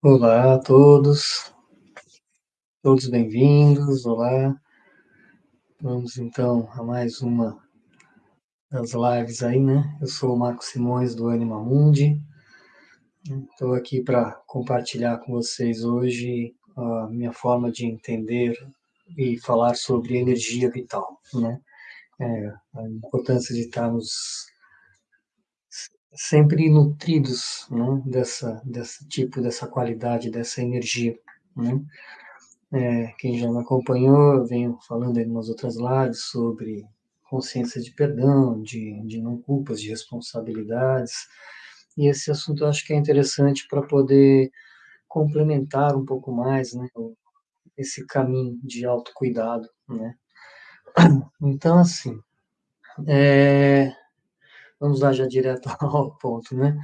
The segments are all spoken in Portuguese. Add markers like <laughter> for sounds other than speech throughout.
Olá a todos, todos bem-vindos, olá. Vamos então a mais uma das lives aí, né? Eu sou o Marco Simões do Anima Mundi. Estou aqui para compartilhar com vocês hoje a minha forma de entender e falar sobre energia vital, né? É, a importância de estarmos sempre nutridos né, dessa, desse tipo, dessa qualidade, dessa energia. Né? É, quem já me acompanhou, eu venho falando em umas outras lives sobre consciência de perdão, de, de não culpas, de responsabilidades, e esse assunto eu acho que é interessante para poder complementar um pouco mais né, esse caminho de autocuidado. Né? Então, assim, é, vamos lá já direto <laughs> ao ponto, né?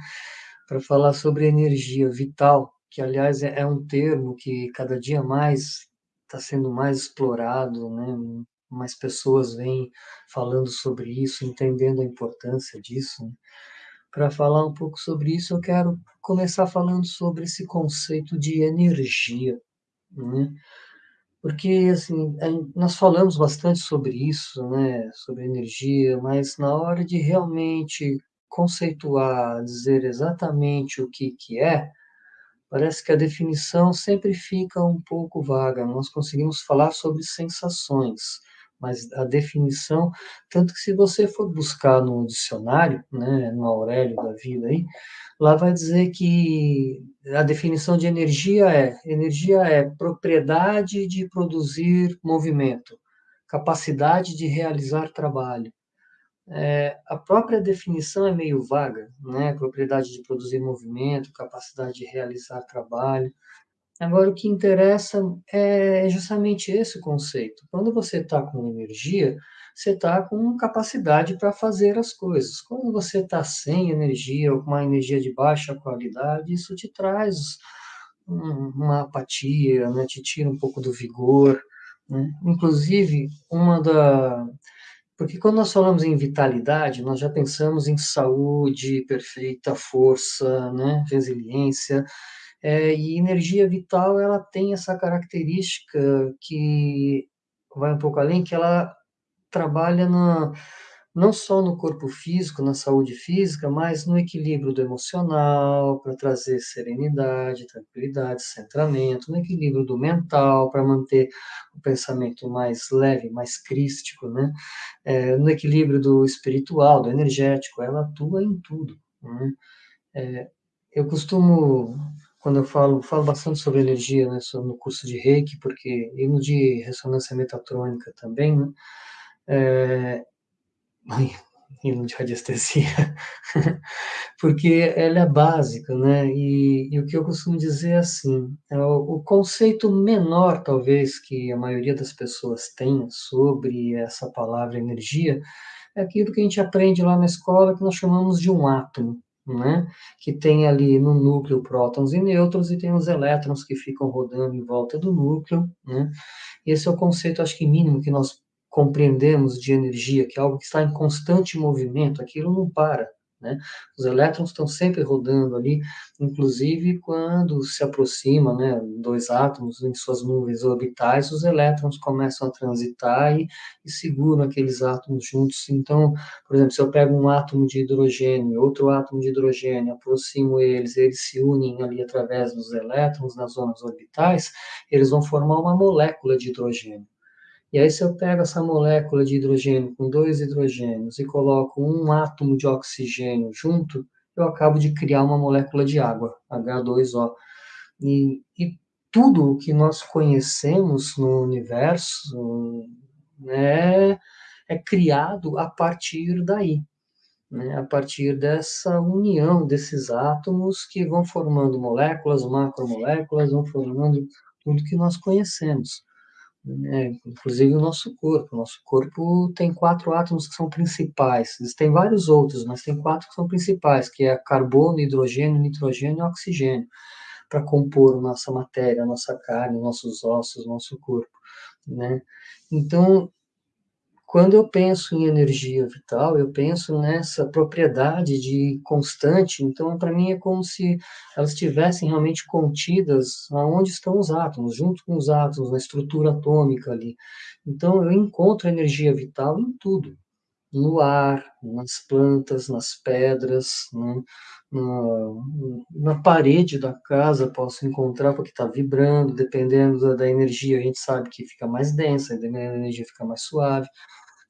Para falar sobre energia vital, que aliás é, é um termo que cada dia mais está sendo mais explorado, né? Mais pessoas vêm falando sobre isso, entendendo a importância disso. Né? Para falar um pouco sobre isso, eu quero começar falando sobre esse conceito de energia, né? Porque assim nós falamos bastante sobre isso, né, sobre energia, mas na hora de realmente conceituar, dizer exatamente o que que é, parece que a definição sempre fica um pouco vaga. Nós conseguimos falar sobre sensações, mas a definição, tanto que se você for buscar no dicionário, né, no Aurélio da vida aí, lá vai dizer que a definição de energia é: energia é propriedade de produzir movimento, capacidade de realizar trabalho. É, a própria definição é meio vaga, né? Propriedade de produzir movimento, capacidade de realizar trabalho. Agora, o que interessa é justamente esse conceito. Quando você está com energia, você está com capacidade para fazer as coisas. Quando você está sem energia ou com uma energia de baixa qualidade, isso te traz uma apatia, né? te tira um pouco do vigor. Né? Inclusive, uma da. Porque quando nós falamos em vitalidade, nós já pensamos em saúde perfeita, força, né? resiliência. É, e energia vital, ela tem essa característica que vai um pouco além, que ela trabalha na, não só no corpo físico, na saúde física, mas no equilíbrio do emocional, para trazer serenidade, tranquilidade, centramento, no equilíbrio do mental, para manter o pensamento mais leve, mais crístico, né? É, no equilíbrio do espiritual, do energético, ela atua em tudo. Né? É, eu costumo quando eu falo, falo bastante sobre energia, né, no curso de Reiki, porque e no de ressonância metatrônica também, né, é, <laughs> e no de radiestesia, <laughs> porque ela é básica, né, e, e, o que eu costumo dizer é assim, é o, o conceito menor, talvez, que a maioria das pessoas tenha sobre essa palavra energia, é aquilo que a gente aprende lá na escola, que nós chamamos de um átomo, né? que tem ali no núcleo prótons e nêutrons e tem os elétrons que ficam rodando em volta do núcleo. Né? Esse é o conceito, acho que mínimo, que nós compreendemos de energia, que é algo que está em constante movimento, aquilo não para. Né? Os elétrons estão sempre rodando ali, inclusive quando se aproxima né, dois átomos em suas nuvens orbitais, os elétrons começam a transitar e, e seguram aqueles átomos juntos. Então, por exemplo, se eu pego um átomo de hidrogênio e outro átomo de hidrogênio, aproximo eles, eles se unem ali através dos elétrons nas zonas orbitais, eles vão formar uma molécula de hidrogênio. E aí, se eu pego essa molécula de hidrogênio com dois hidrogênios e coloco um átomo de oxigênio junto, eu acabo de criar uma molécula de água, H2O. E, e tudo o que nós conhecemos no universo né, é criado a partir daí, né, a partir dessa união desses átomos que vão formando moléculas, macromoléculas, vão formando tudo que nós conhecemos né, inclusive o nosso corpo. O nosso corpo tem quatro átomos que são principais. Existem vários outros, mas tem quatro que são principais, que é carbono, hidrogênio, nitrogênio e oxigênio, para compor nossa matéria, nossa carne, nossos ossos, nosso corpo. Né? Então, quando eu penso em energia vital, eu penso nessa propriedade de constante, então para mim é como se elas estivessem realmente contidas aonde estão os átomos, junto com os átomos, na estrutura atômica ali. Então eu encontro energia vital em tudo, no ar, nas plantas, nas pedras, né? na, na, parede da casa posso encontrar porque está vibrando, dependendo da, da, energia, a gente sabe que fica mais densa, a energia fica mais suave,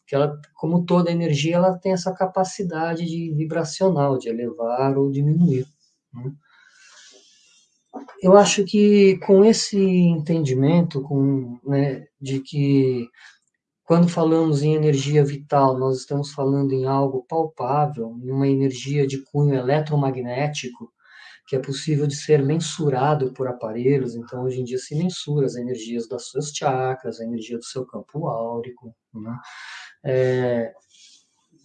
que ela, como toda energia, ela tem essa capacidade de vibracional, de elevar ou diminuir. Né? Eu acho que com esse entendimento, com, né, de que quando falamos em energia vital, nós estamos falando em algo palpável, em uma energia de cunho eletromagnético, que é possível de ser mensurado por aparelhos. Então, hoje em dia se mensura as energias das suas chakras, a energia do seu campo áurico. Né? É,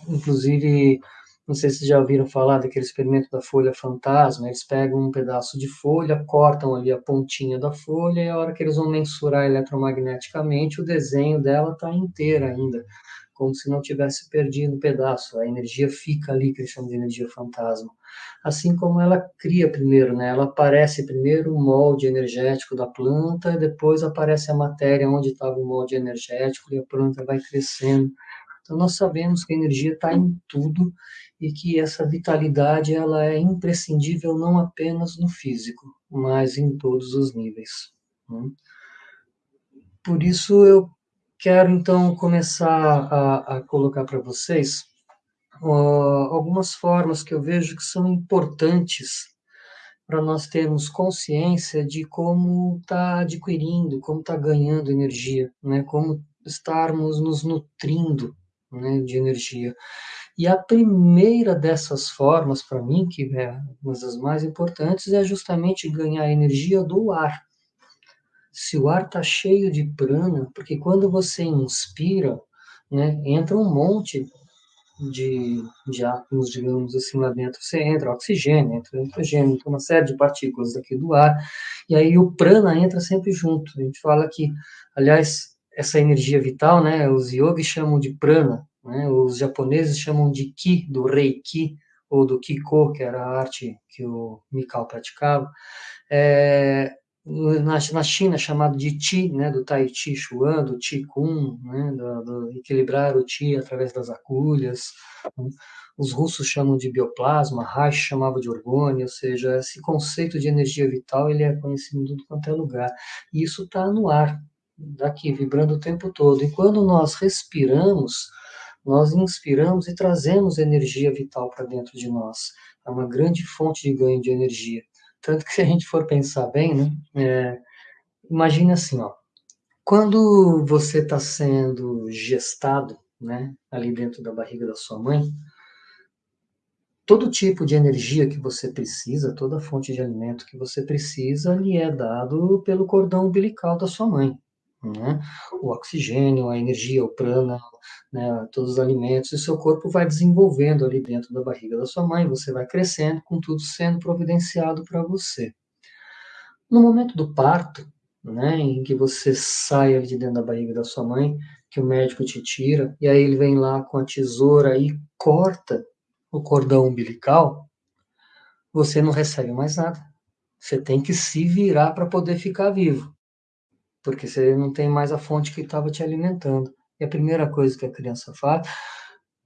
inclusive, não sei se vocês já ouviram falar daquele experimento da folha fantasma. Eles pegam um pedaço de folha, cortam ali a pontinha da folha, e a hora que eles vão mensurar eletromagneticamente, o desenho dela está inteira ainda, como se não tivesse perdido um pedaço. A energia fica ali, que eles chamam de energia fantasma. Assim como ela cria primeiro, né? Ela aparece primeiro o molde energético da planta, e depois aparece a matéria onde estava o molde energético, e a planta vai crescendo. Então, nós sabemos que a energia está em tudo e que essa vitalidade ela é imprescindível não apenas no físico, mas em todos os níveis. Né? Por isso eu quero então começar a, a colocar para vocês uh, algumas formas que eu vejo que são importantes para nós termos consciência de como está adquirindo, como está ganhando energia, né? como estarmos nos nutrindo né, de energia. E a primeira dessas formas, para mim, que é uma das mais importantes, é justamente ganhar energia do ar. Se o ar está cheio de prana, porque quando você inspira, né, entra um monte de, de átomos, digamos assim, lá dentro. Você entra oxigênio, entra nitrogênio, entra uma série de partículas daqui do ar, e aí o prana entra sempre junto. A gente fala que, aliás, essa energia vital, né, os yogis chamam de prana, né? Os japoneses chamam de Ki, do Reiki, ou do Kiko, que era a arte que o Mikao praticava. É, na, na China, chamado de Qi, né, do Tai Chi Chuan, do Qi Kun, né, do, do equilibrar o Qi através das agulhas. Os russos chamam de bioplasma, Reich chamava de orgônio, ou seja, esse conceito de energia vital ele é conhecido em tudo quanto é lugar. E isso está no ar, daqui, vibrando o tempo todo. E quando nós respiramos, nós inspiramos e trazemos energia vital para dentro de nós. É uma grande fonte de ganho de energia. Tanto que se a gente for pensar bem, né, é, imagine assim, ó, quando você está sendo gestado, né, ali dentro da barriga da sua mãe, todo tipo de energia que você precisa, toda fonte de alimento que você precisa, lhe é dado pelo cordão umbilical da sua mãe né? o oxigênio, a energia, o prana, né? todos os alimentos, e seu corpo vai desenvolvendo ali dentro da barriga da sua mãe, você vai crescendo, com tudo sendo providenciado para você. No momento do parto, né, em que você sai ali de dentro da barriga da sua mãe, que o médico te tira, e aí ele vem lá com a tesoura e corta o cordão umbilical, você não recebe mais nada. Você tem que se virar para poder ficar vivo porque você não tem mais a fonte que estava te alimentando. E a primeira coisa que a criança faz,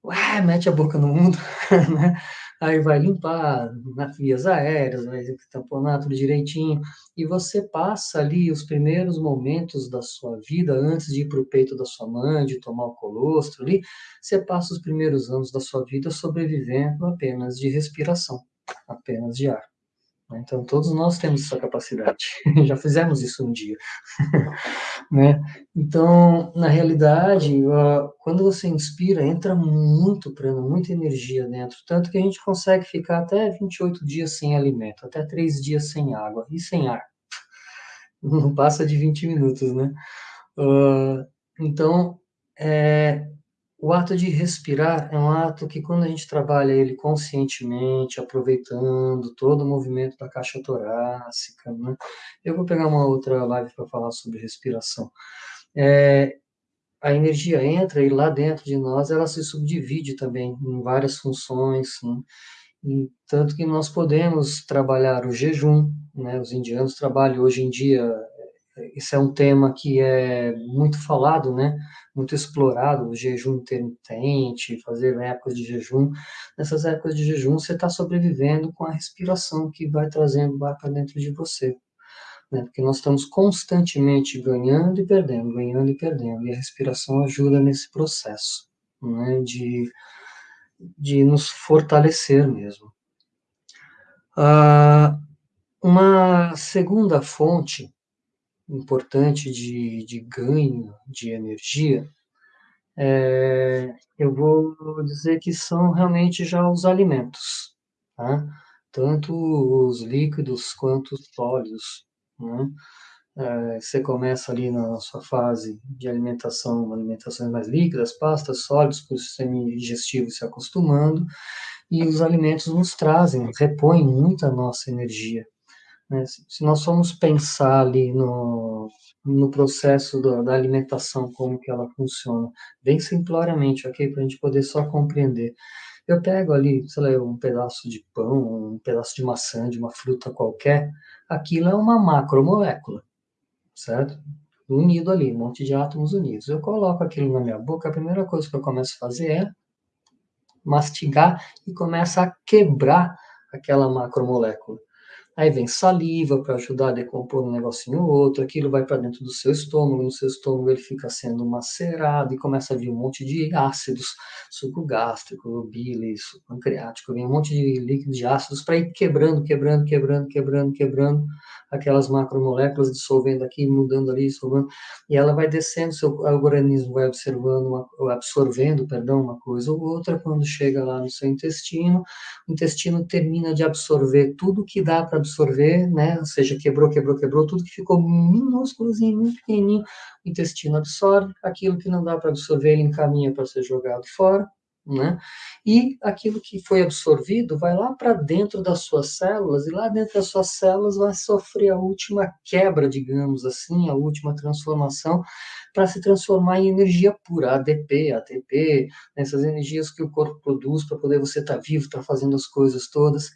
ué, mete a boca no mundo, <laughs> né? Aí vai limpar nas vias aéreas, vai tamponar tudo direitinho, e você passa ali os primeiros momentos da sua vida, antes de ir para o peito da sua mãe, de tomar o colostro ali, você passa os primeiros anos da sua vida sobrevivendo apenas de respiração, apenas de ar. Então, todos nós temos essa capacidade, <laughs> <laughs> já fizemos isso um dia. <laughs> né? Então, na realidade, quando você inspira, entra muito prana, muita energia dentro, tanto que a gente consegue ficar até 28 dias sem alimento, até 3 dias sem água e sem ar. Não passa de 20 minutos, né? Uh, então, é, o ato de respirar é um ato que, quando a gente trabalha ele conscientemente, aproveitando todo o movimento da caixa torácica, né? eu vou pegar uma outra live para falar sobre respiração. É, a energia entra e lá dentro de nós ela se subdivide também em várias funções, né? e, tanto que nós podemos trabalhar o jejum, né? Os indianos trabalham hoje em dia, isso é um tema que é muito falado, né? Muito explorado, o jejum intermitente, fazer épocas de jejum. Nessas épocas de jejum, você está sobrevivendo com a respiração que vai trazendo ar para dentro de você né? porque nós estamos constantemente ganhando e perdendo, ganhando e perdendo, e a respiração ajuda nesse processo né? de, de nos fortalecer mesmo. Ah, uma segunda fonte importante de, de ganho de energia, é, eu vou dizer que são realmente já os alimentos, tá? tanto os líquidos quanto os sólidos. Né? É, você começa ali na sua fase de alimentação, alimentações mais líquidas, pastas, sólidos, para o sistema digestivo se acostumando, e os alimentos nos trazem, repõem muito a nossa energia. Né? Se nós formos pensar ali no, no processo da, da alimentação, como que ela funciona, bem simploriamente, ok? Para a gente poder só compreender. Eu pego ali, sei lá, um pedaço de pão, um pedaço de maçã, de uma fruta qualquer, aquilo é uma macromolécula, certo? Unido ali, um monte de átomos unidos. Eu coloco aquilo na minha boca, a primeira coisa que eu começo a fazer é mastigar e começa a quebrar aquela macromolécula. Aí vem saliva para ajudar a decompor um negocinho ou outro, aquilo vai para dentro do seu estômago, no seu estômago ele fica sendo macerado e começa a vir um monte de ácidos, suco gástrico, bile, suco pancreático, vem um monte de líquidos de ácidos para ir quebrando, quebrando, quebrando, quebrando, quebrando aquelas macromoléculas, dissolvendo aqui, mudando ali, dissolvendo, e ela vai descendo, seu organismo vai observando, uma, absorvendo, perdão, uma coisa ou outra, quando chega lá no seu intestino, o intestino termina de absorver tudo que dá para absorver, né? Ou seja, quebrou, quebrou, quebrou, tudo que ficou minúsculozinho, muito pequenininho, o intestino absorve, aquilo que não dá para absorver, ele encaminha para ser jogado fora, né? E aquilo que foi absorvido vai lá para dentro das suas células, e lá dentro das suas células vai sofrer a última quebra, digamos assim, a última transformação, para se transformar em energia pura, ADP, ATP, essas energias que o corpo produz para poder você estar tá vivo, estar tá fazendo as coisas todas.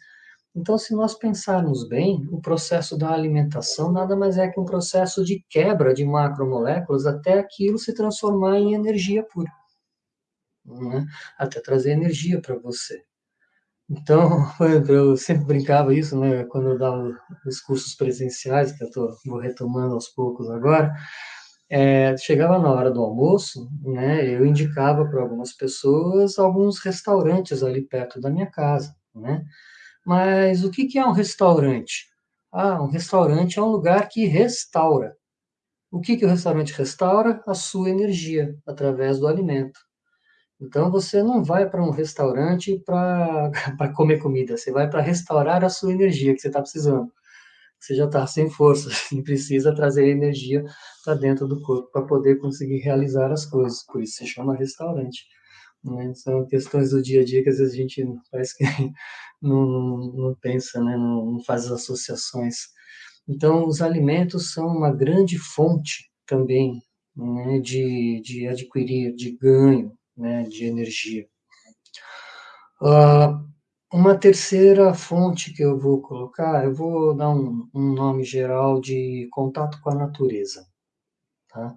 Então, se nós pensarmos bem, o processo da alimentação nada mais é que um processo de quebra de macromoléculas até aquilo se transformar em energia pura, né? até trazer energia para você. Então, <laughs> eu sempre brincava isso, né, quando eu dava os cursos presenciais, que eu tô, vou retomando aos poucos agora, é, chegava na hora do almoço, né, eu indicava para algumas pessoas alguns restaurantes ali perto da minha casa, né, mas o que, é um restaurante? Ah, um restaurante é um lugar que restaura. O que, que o restaurante restaura? A sua energia, através do alimento. Então, você não vai para um restaurante para <laughs> comer comida, você vai para restaurar a sua energia que você está precisando. Você já está sem força e <laughs> precisa trazer energia para dentro do corpo para poder conseguir realizar as coisas. Por isso se chama restaurante. Né? São questões do dia a dia que às vezes a gente parece que <laughs> não, não pensa, né? não, não faz as associações. Então, os alimentos são uma grande fonte também né, de, de adquirir, de ganho né, de energia. Uh, uma terceira fonte que eu vou colocar, eu vou dar um, um nome geral de contato com a natureza. Tá?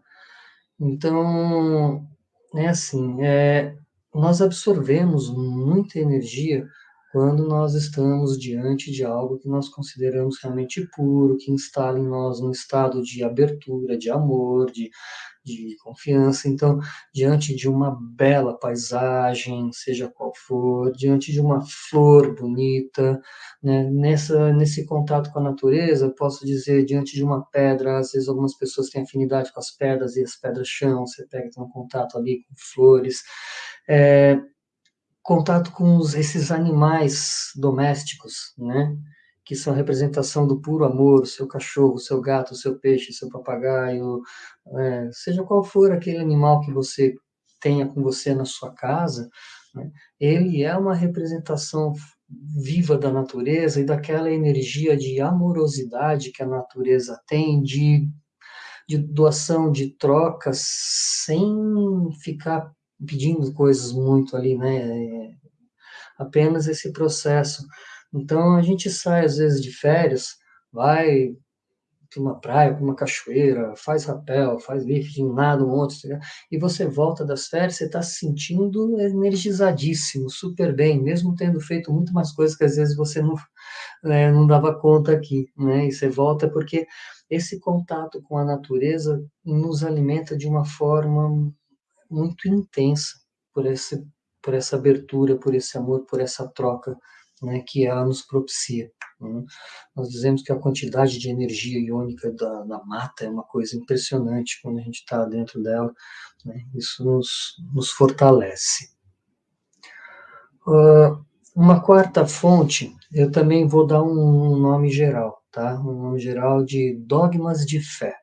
Então, é assim, é, nós absorvemos muita energia quando nós estamos diante de algo que nós consideramos realmente puro, que instala em nós um estado de abertura, de amor, de, de confiança. Então, diante de uma bela paisagem, seja qual for, diante de uma flor bonita, né, nessa, nesse contato com a natureza, posso dizer, diante de uma pedra, às vezes algumas pessoas têm afinidade com as pedras e as pedras chão, você pega tem um contato ali com flores. É, contato com os, esses animais domésticos, né? Que são a representação do puro amor, seu cachorro, seu gato, seu peixe, seu papagaio, é, seja qual for aquele animal que você tenha com você na sua casa, né? ele é uma representação viva da natureza e daquela energia de amorosidade que a natureza tem, de de doação, de troca, sem ficar pedindo coisas muito ali, né? Apenas esse processo. Então a gente sai às vezes de férias, vai para uma praia, para uma cachoeira, faz rapel, faz lifting, nada, um monte, e você volta das férias, você está se sentindo energizadíssimo, super bem, mesmo tendo feito muito mais coisas que às vezes você não, né, não dava conta aqui, né? E você volta porque esse contato com a natureza nos alimenta de uma forma muito intensa por esse por essa abertura, por esse amor, por essa troca né, que ela nos propicia. Né? Nós dizemos que a quantidade de energia iônica da, da mata é uma coisa impressionante quando a gente está dentro dela. Né? Isso nos, nos fortalece. Uh, uma quarta fonte, eu também vou dar um nome geral, tá? Um nome geral de dogmas de fé.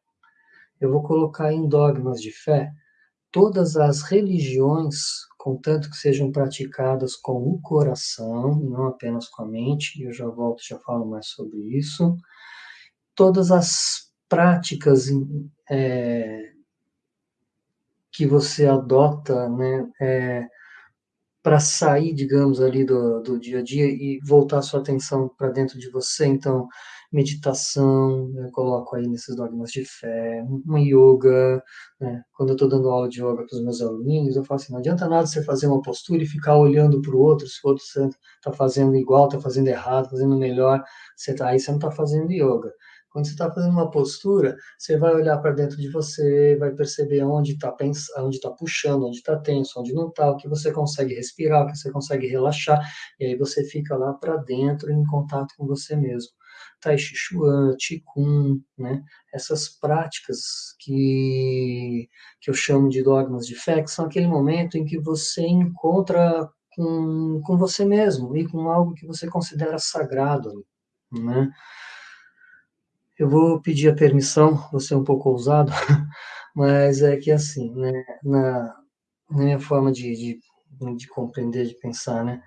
Eu vou colocar em dogmas de fé todas as religiões contanto que sejam praticadas com o coração, não apenas com a mente, eu já volto, já falo mais sobre isso. Todas as práticas é, que você adota, né, é, para sair, digamos, ali do, do dia a dia e voltar sua atenção para dentro de você, então, meditação, eu coloco aí nesses dogmas de fé, uma yoga, né? quando eu estou dando aula de yoga para os meus alunos, eu falo assim, não adianta nada você fazer uma postura e ficar olhando para o outro, se o outro está fazendo igual, está fazendo errado, fazendo melhor, você tá, aí você não está fazendo yoga. Quando você está fazendo uma postura, você vai olhar para dentro de você, vai perceber onde está onde está puxando, onde está tenso, onde não está, o que você consegue respirar, o que você consegue relaxar, e aí você fica lá para dentro em contato com você mesmo. Tai Chi Chuan, Qigong, né? essas práticas que, que eu chamo de dogmas de fé, que são aquele momento em que você encontra com, com você mesmo e com algo que você considera sagrado, né? Eu vou pedir a permissão, vou ser um pouco ousado, <laughs> mas é que assim, né, na, na minha forma de, de, de compreender, de pensar, né,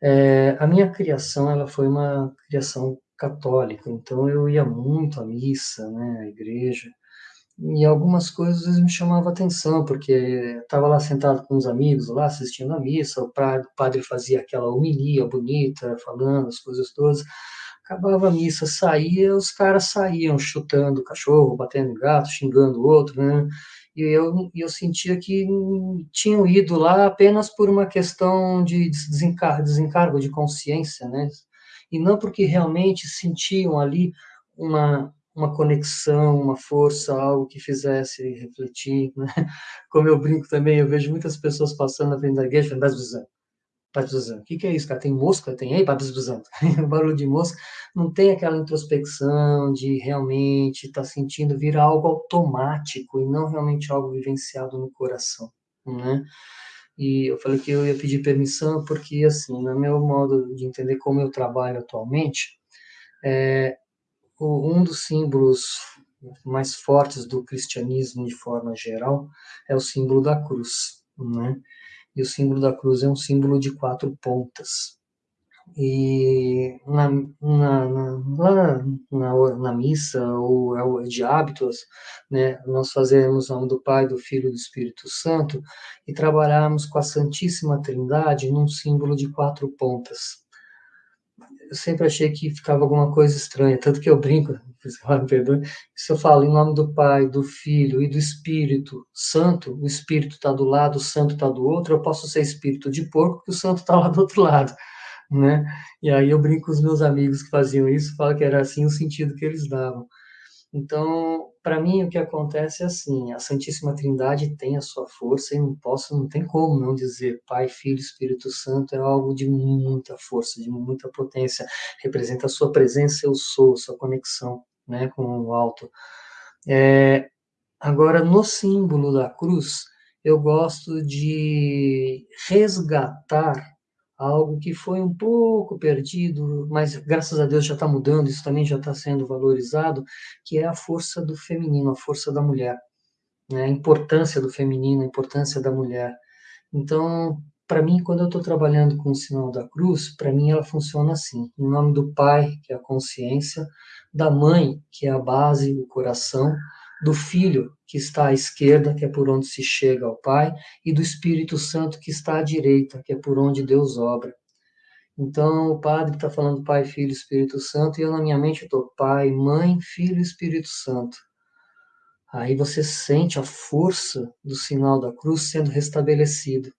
é, a minha criação, ela foi uma criação católica, então eu ia muito à missa, né, à igreja, e algumas coisas me chamavam atenção, porque estava lá sentado com os amigos, lá assistindo a missa, o padre fazia aquela homilia bonita, falando as coisas todas, acabava a missa, saía, os caras saíam chutando cachorro, batendo gato, xingando o outro, né, e eu, eu sentia que tinham ido lá apenas por uma questão de desencargo, desencargo de consciência, né, e não porque realmente sentiam ali uma, uma conexão, uma força, algo que fizesse refletir, né? Como eu brinco também, eu vejo muitas pessoas passando na frente da igreja falando, o que, que é isso, cara? Tem mosca? Tem aí, <laughs> barulho de mosca. Não tem aquela introspecção de realmente estar tá sentindo vir algo automático e não realmente algo vivenciado no coração, né? E eu falei que eu ia pedir permissão porque, assim, no meu modo de entender como eu trabalho atualmente, é, um dos símbolos mais fortes do cristianismo de forma geral é o símbolo da cruz, né? E o símbolo da cruz é um símbolo de quatro pontas. E na, na, na, na, na missa, ou de hábitos, né, nós fazemos o nome do Pai, do Filho e do Espírito Santo, e trabalhamos com a Santíssima Trindade num símbolo de quatro pontas. Eu sempre achei que ficava alguma coisa estranha, tanto que eu brinco, <laughs> se eu falo em nome do Pai, do Filho e do Espírito Santo, o Espírito está do lado, o Santo está do outro, eu posso ser espírito de porco, porque o Santo está lá do outro lado né? E aí eu brinco com os meus amigos que faziam isso, falo que era assim o sentido que eles davam. Então, para mim, o que acontece é assim: a Santíssima Trindade tem a sua força e não posso, não tem como não dizer Pai, Filho, Espírito Santo é algo de muita força, de muita potência. Representa a sua presença, eu sou, sua conexão, né, com o alto. É, agora, no símbolo da cruz, eu gosto de resgatar algo que foi um pouco perdido, mas graças a Deus já está mudando, isso também já está sendo valorizado, que é a força do feminino, a força da mulher, né? a importância do feminino, a importância da mulher. Então, para mim, quando eu estou trabalhando com o sinal da cruz, para mim ela funciona assim: em nome do Pai, que é a consciência, da Mãe, que é a base, o coração, do Filho, que está à esquerda, que é por onde se chega ao Pai, e do Espírito Santo, que está à direita, que é por onde Deus obra. Então, o padre está falando Pai, Filho, Espírito Santo, e eu na minha mente estou Pai, Mãe, Filho, Espírito Santo. Aí você sente a força do sinal da cruz sendo restabelecido,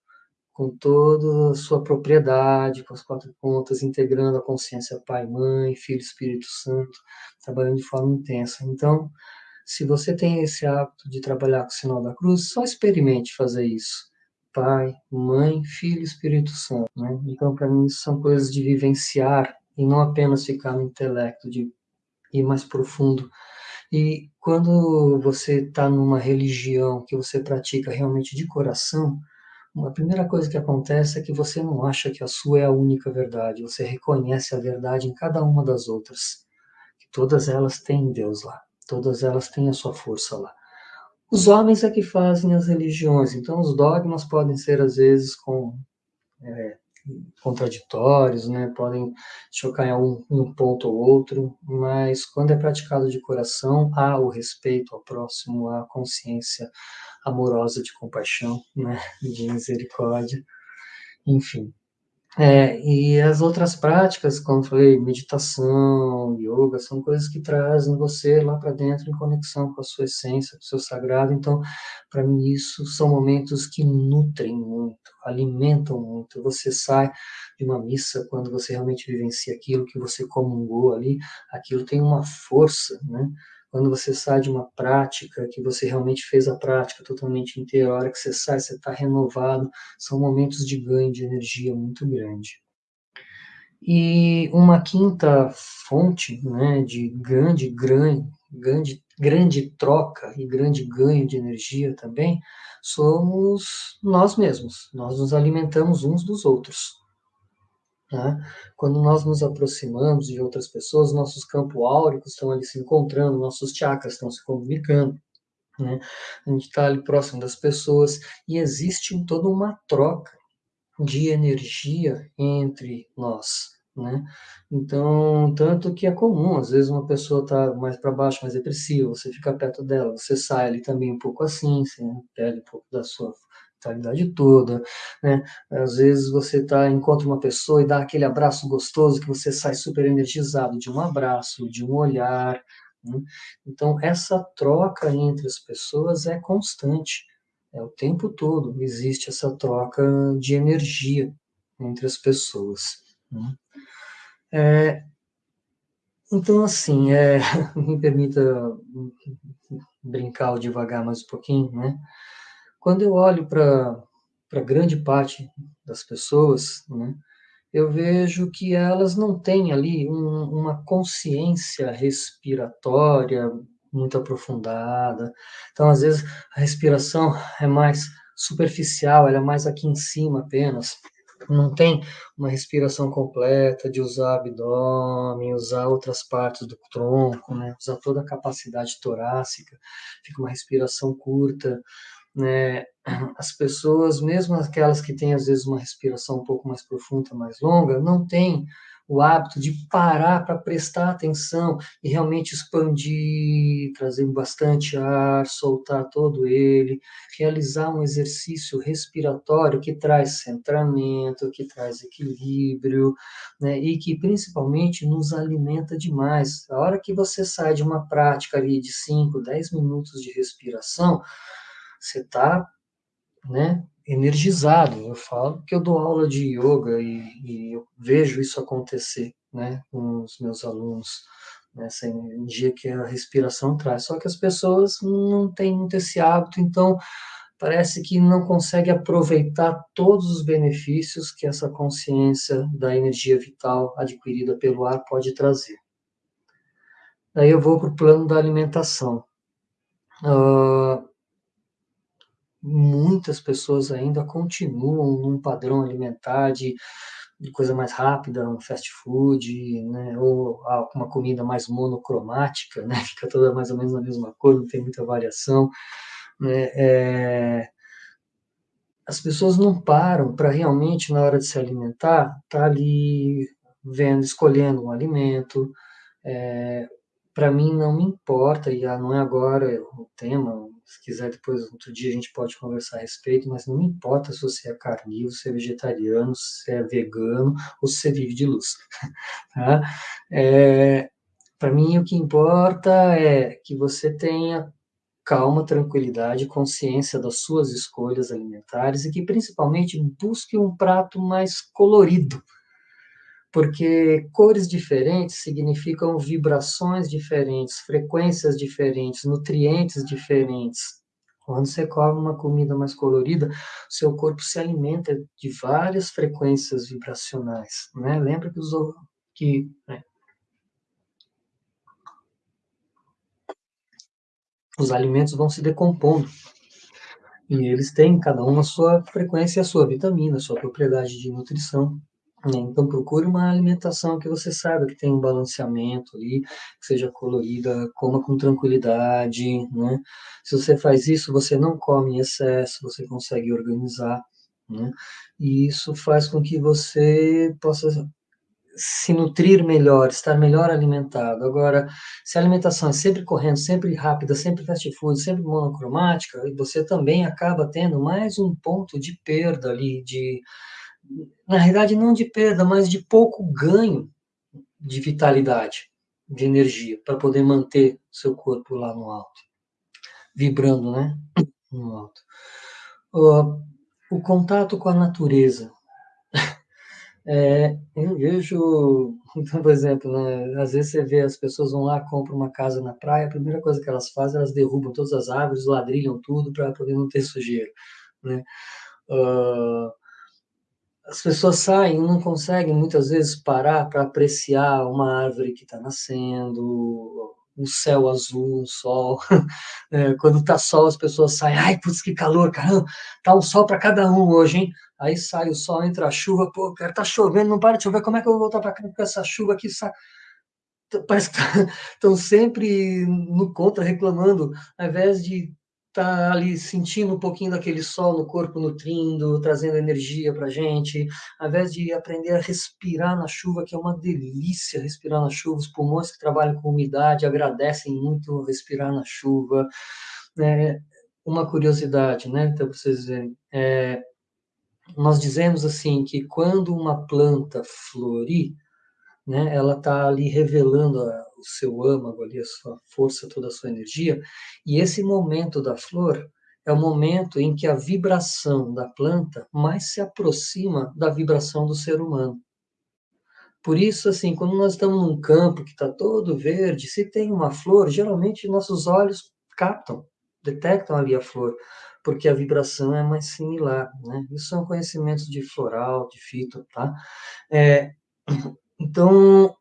com toda a sua propriedade, com as quatro pontas, integrando a consciência Pai, Mãe, Filho, Espírito Santo, trabalhando de forma intensa. Então, se você tem esse hábito de trabalhar com o sinal da cruz, só experimente fazer isso. Pai, Mãe, Filho, Espírito Santo. Né? Então, para mim, são coisas de vivenciar e não apenas ficar no intelecto, de ir mais profundo. E quando você está numa religião que você pratica realmente de coração, a primeira coisa que acontece é que você não acha que a sua é a única verdade, você reconhece a verdade em cada uma das outras. Que todas elas têm Deus lá, todas elas têm a sua força lá. Os homens é que fazem as religiões, então os dogmas podem ser às vezes com é, contraditórios, né? podem chocar em algum um ponto ou outro, mas quando é praticado de coração, há o respeito ao próximo, há a consciência amorosa de compaixão, né? de misericórdia, enfim. É, e as outras práticas, como falei, meditação, yoga, são coisas que trazem você lá para dentro em conexão com a sua essência, com o seu sagrado. Então, para mim, isso são momentos que nutrem muito, alimentam muito. Você sai de uma missa quando você realmente vivencia aquilo que você comungou ali, aquilo tem uma força, né? Quando você sai de uma prática, que você realmente fez a prática totalmente inteira, a hora que você sai, você está renovado, são momentos de ganho de energia muito grande. E uma quinta fonte né, de grande, grande, grande, grande troca e grande ganho de energia também somos nós mesmos. Nós nos alimentamos uns dos outros. Né? Quando nós nos aproximamos de outras pessoas, nossos campos áuricos estão ali se encontrando, nossos chakras estão se comunicando. Né? A gente está ali próximo das pessoas e existe toda uma troca de energia entre nós. Né? Então, tanto que é comum, às vezes uma pessoa está mais para baixo, mais depressiva, você fica perto dela, você sai ali também um pouco assim, você perde um pouco da sua vitalidade toda, né? Às vezes você tá, encontra uma pessoa e dá aquele abraço gostoso que você sai super energizado de um abraço, de um olhar. Né? Então, essa troca entre as pessoas é constante, é o tempo todo existe essa troca de energia entre as pessoas. Né? É, então, assim, é, <laughs> me permita brincar devagar mais um pouquinho, né? Quando eu olho para grande parte das pessoas, né, eu vejo que elas não têm ali um, uma consciência respiratória muito aprofundada. Então, às vezes, a respiração é mais superficial, ela é mais aqui em cima apenas. Não tem uma respiração completa de usar abdômen, usar outras partes do tronco, né? usar toda a capacidade torácica. Fica uma respiração curta, né, <clears throat> as pessoas, mesmo aquelas que têm às vezes uma respiração um pouco mais profunda, mais longa, não têm o hábito de parar para prestar atenção e realmente expandir, trazer bastante ar, soltar todo ele, realizar um exercício respiratório que traz centramento, que traz equilíbrio, né, e que principalmente nos alimenta demais. A hora que você sai de uma prática ali de 5, 10 minutos de respiração, você está né, energizado. Eu falo que eu dou aula de yoga e, e eu vejo isso acontecer né, com os meus alunos, nessa né, energia que a respiração traz. Só que as pessoas não têm muito esse hábito, então parece que não consegue aproveitar todos os benefícios que essa consciência da energia vital adquirida pelo ar pode trazer. Daí eu vou para o plano da alimentação. Uh, muitas pessoas ainda continuam num padrão alimentar de, de coisa mais rápida, um fast food, né, ou uma comida mais monocromática, né, <laughs> fica toda mais ou menos a mesma cor, não tem muita variação. Né, é, as pessoas não param para realmente, na hora de se alimentar, estar tá ali vendo, escolhendo um alimento, é, para mim não me importa, e não é agora o tema, se quiser depois, outro dia a gente pode conversar a respeito, mas não importa se você é carnívoro, se é vegetariano, se é vegano, ou se você vive de luz. <laughs> Tá? É, para mim o que importa é que você tenha calma, tranquilidade, consciência das suas escolhas alimentares e que principalmente busque um prato mais colorido, porque cores diferentes significam vibrações diferentes, frequências diferentes, nutrientes diferentes. Quando você come uma comida mais colorida, seu corpo se alimenta de várias frequências vibracionais, né? Lembra que os que né? os alimentos vão se decompondo. E eles têm cada um a sua frequência, a sua vitamina, a sua propriedade de nutrição. Né? Então procure uma alimentação que você saiba que tem um balanceamento ali, que seja colorida, coma com tranquilidade. Né? Se você faz isso, você não come em excesso, você consegue organizar. Né? E isso faz com que você possa se nutrir melhor, estar melhor alimentado. Agora, se a alimentação é sempre correndo, sempre rápida, sempre fast food, sempre monocromática, você também acaba tendo mais um ponto de perda ali, de, na realidade, não de perda, mas de pouco ganho de vitalidade, de energia, para poder manter seu corpo lá no alto, vibrando, né? No alto. O, o contato com a natureza, <laughs> é, eu vejo, então, por exemplo, né, às vezes você vê as pessoas vão lá, compram uma casa na praia, a primeira coisa que elas fazem, elas derrubam todas as árvores, ladrilham tudo para poder não ter sujeira, né? Uh, as pessoas saem, não conseguem muitas vezes parar para apreciar uma árvore que está nascendo, um céu azul, um sol. <laughs> É, quando tá sol, as pessoas saem, ai, putz, que calor, caramba, tá um sol para cada um hoje, hein? Aí sai o sol, entra a chuva, pô, cara, tá chovendo, não para de chover, como é que eu vou voltar para cá com essa chuva aqui? <laughs> Parece que estão tá, sempre no contra, reclamando, ao invés de tá ali sentindo um pouquinho daquele sol no corpo nutrindo, trazendo energia para gente, ao invés de aprender a respirar na chuva, que é uma delícia respirar na chuva, os pulmões que trabalham com umidade agradecem muito respirar na chuva. É, uma curiosidade, né, então, para vocês verem, é, nós dizemos assim que quando uma planta florir, né, ela está ali revelando a, o seu âmago, ali, a sua força, toda a sua energia, e esse momento da flor é o momento em que a vibração da planta mais se aproxima da vibração do ser humano. Por isso, assim, quando nós estamos num campo que está todo verde, se tem uma flor, geralmente nossos olhos captam, detectam ali a flor, porque a vibração é mais similar, né? Isso são conhecimentos de floral, de fito, tá? É, <clears throat> então,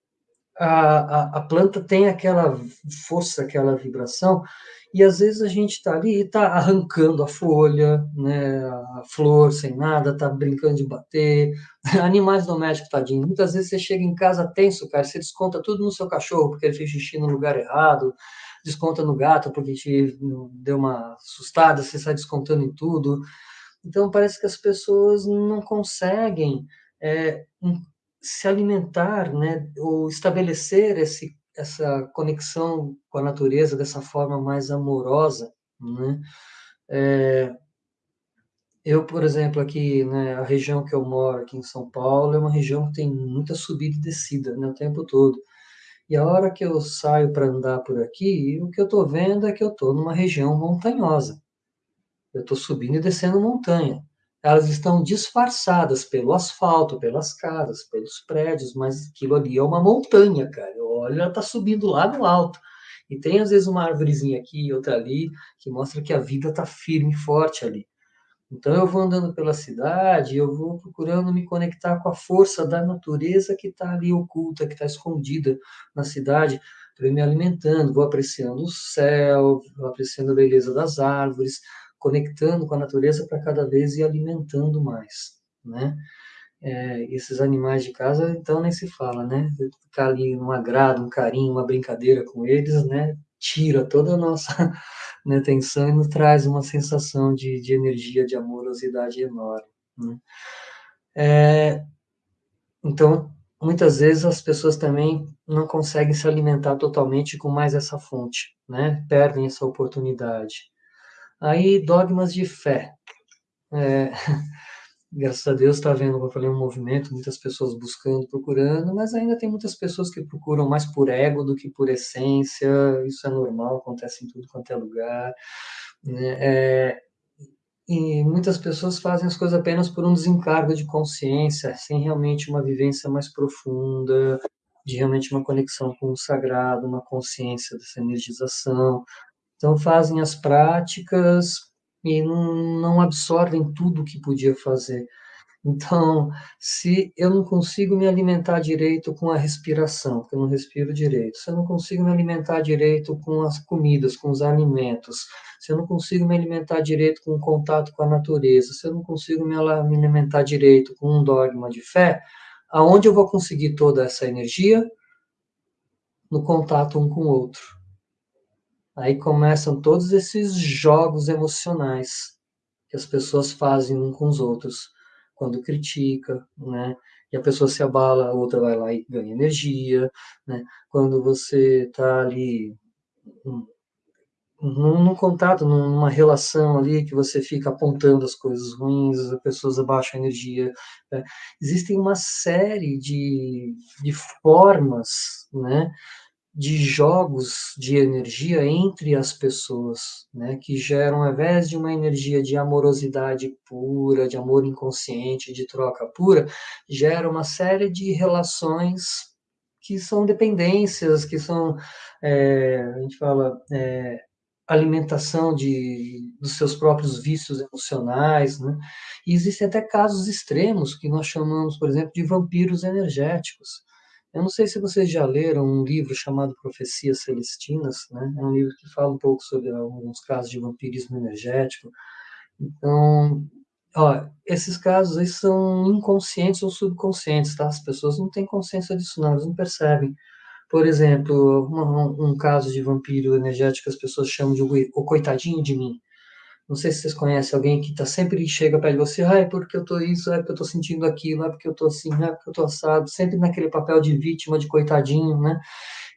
a, a, a, planta tem aquela força, aquela vibração, e às vezes a gente está ali e está arrancando a folha, né, a flor sem nada, está brincando de bater, <laughs> animais domésticos, tadinho. Muitas vezes você chega em casa tenso, cara, você desconta tudo no seu cachorro porque ele fez xixi no lugar errado, desconta no gato porque te deu uma assustada, você sai descontando em tudo. Então parece que as pessoas não conseguem é, se alimentar, né, ou estabelecer esse, essa conexão com a natureza dessa forma mais amorosa, né? É, eu, por exemplo, aqui, né, a região que eu moro, aqui em São Paulo, é uma região que tem muita subida e descida, né, o tempo todo. E a hora que eu saio para andar por aqui, o que eu estou vendo é que eu estou numa região montanhosa. Eu estou subindo e descendo montanha elas estão disfarçadas pelo asfalto, pelas casas, pelos prédios, mas aquilo ali é uma montanha, cara. Olha, ela está subindo lá no alto. E tem às vezes uma árvorezinha aqui e outra ali, que mostra que a vida está firme e forte ali. Então eu vou andando pela cidade, eu vou procurando me conectar com a força da natureza que está ali oculta, que está escondida na cidade, para me alimentando, vou apreciando o céu, vou apreciando a beleza das árvores, conectando com a natureza para cada vez ir alimentando mais, né? É, esses animais de casa, então nem se fala, né? Ficar ali um agrado, um carinho, uma brincadeira com eles, né? Tira toda a nossa <laughs> né, tensão e nos traz uma sensação de, de energia, de amorosidade enorme. Né? É, então, muitas vezes as pessoas também não conseguem se alimentar totalmente com mais essa fonte, né? Perdem essa oportunidade. Aí, dogmas de fé. É, <laughs> graças a Deus está vendo, eu falei, um movimento, muitas pessoas buscando, procurando, mas ainda tem muitas pessoas que procuram mais por ego do que por essência, isso é normal, acontece em tudo quanto é lugar. Né? É, e muitas pessoas fazem as coisas apenas por um desencargo de consciência, sem realmente uma vivência mais profunda, de realmente uma conexão com o sagrado, uma consciência dessa energização. Então, fazem as práticas e não, absorvem tudo o que podia fazer. Então, se eu não consigo me alimentar direito com a respiração, porque eu não respiro direito, se eu não consigo me alimentar direito com as comidas, com os alimentos, se eu não consigo me alimentar direito com o contato com a natureza, se eu não consigo me alimentar direito com um dogma de fé, aonde eu vou conseguir toda essa energia? No contato um com o outro. Aí começam todos esses jogos emocionais que as pessoas fazem um com os outros quando critica, né? E a pessoa se abala, a outra vai lá e ganha energia, né? Quando você está ali num, num, contato, numa relação ali que você fica apontando as coisas ruins, as pessoas abaixam a energia. Né? Existem uma série de, de formas, né? De jogos de energia entre as pessoas, né, que geram, ao invés de uma energia de amorosidade pura, de amor inconsciente, de troca pura, gera uma série de relações que são dependências, que são, é, a gente fala, é, alimentação de, dos seus próprios vícios emocionais, né? E existem até casos extremos que nós chamamos, por exemplo, de vampiros energéticos eu não sei se vocês já leram um livro chamado Profecias Celestinas, né? É um livro que fala um pouco sobre alguns casos de vampirismo energético. Então, ó, esses casos aí são inconscientes ou subconscientes, tá? As pessoas não têm consciência disso, não, elas não percebem. Por exemplo, um, um caso de vampiro energético as pessoas chamam de o coitadinho de mim. Não sei se vocês conhecem alguém que tá sempre chega de você, ah, é porque eu tô isso, é porque eu tô sentindo aquilo, é porque eu tô assim, é porque eu tô assado, sempre naquele papel de vítima, de coitadinho, né?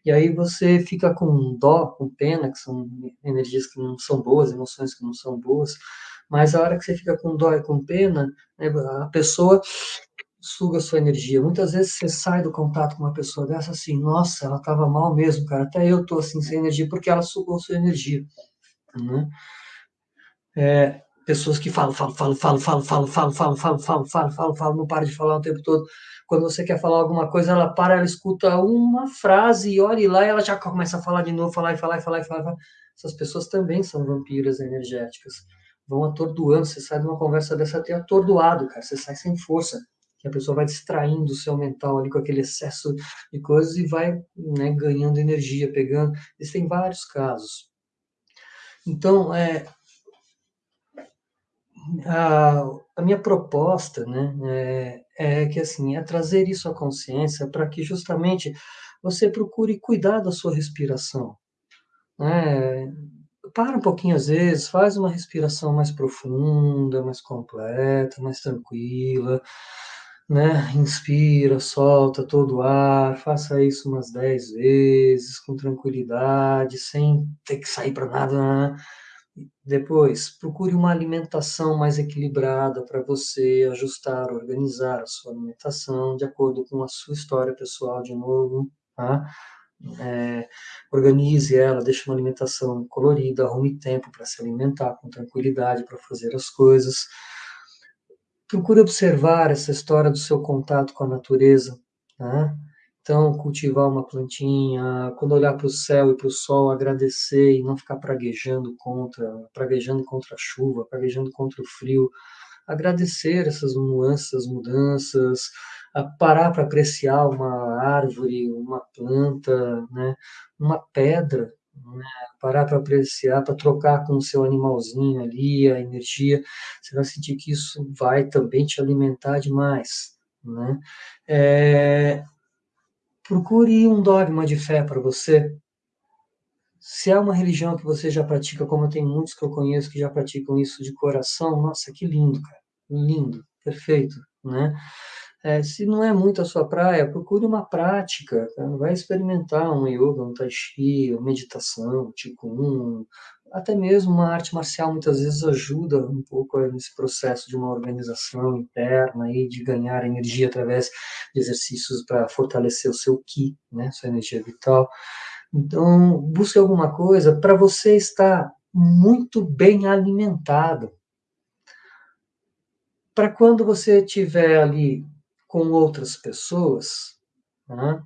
E aí você fica com dó, com pena, que são energias que não são boas, emoções que não são boas, mas a hora que você fica com dó e com pena, né, a pessoa suga sua energia. Muitas vezes você sai do contato com uma pessoa dessa assim, nossa, ela estava mal mesmo, cara, até eu tô assim sem energia porque ela sugou sua energia, né? É, pessoas que falam, falam, falam, falam, falam, falam, falam, falam, falam, falam, falam, falam, falam, não para de falar o tempo todo. Quando você quer falar alguma coisa, ela para, ela escuta uma frase e olha lá, e ela já começa a falar de novo, falar e falar e falar e falar. Essas pessoas também são vampiras energéticas. Vão atordoando, você sai de uma conversa dessa até atordoado, cara, você sai sem força. Que a pessoa vai distraindo o seu mental ali com aquele excesso de coisas e vai né, ganhando energia, pegando. Existem vários casos. Então, é, a, a minha proposta, né, é, é que assim é trazer isso à consciência para que justamente você procure cuidar da sua respiração, né? Para um pouquinho às vezes, faz uma respiração mais profunda, mais completa, mais tranquila, né? Inspira, solta todo o ar, faça isso umas dez vezes com tranquilidade, sem ter que sair para nada. Né? Depois, procure uma alimentação mais equilibrada para você ajustar, organizar a sua alimentação de acordo com a sua história pessoal, de novo, tá? É, organize ela, deixe uma alimentação colorida, arrume tempo para se alimentar com tranquilidade, para fazer as coisas. Procure observar essa história do seu contato com a natureza, tá? Então, cultivar uma plantinha, quando olhar para o céu e para o sol, agradecer e não ficar praguejando contra, praguejando contra a chuva, praguejando contra o frio. Agradecer essas nuances, mudanças, parar para apreciar uma árvore, uma planta, né, uma pedra, né, parar para apreciar, para trocar com o seu animalzinho ali, a energia, você vai sentir que isso vai também te alimentar demais. Né? É, Procure um dogma de fé para você. Se é uma religião que você já pratica, como tem muitos que eu conheço que já praticam isso de coração, nossa, que lindo, cara. Lindo, perfeito, né? É, se não é muito a sua praia, procure uma prática, tá? vai experimentar um yoga, um tai chi, uma meditação, tipo um, até mesmo uma arte marcial muitas vezes ajuda um pouco nesse processo de uma organização interna e de ganhar energia através de exercícios para fortalecer o seu ki, né, sua energia vital. Então, busque alguma coisa para você estar muito bem alimentado. Para quando você estiver ali com outras pessoas, né,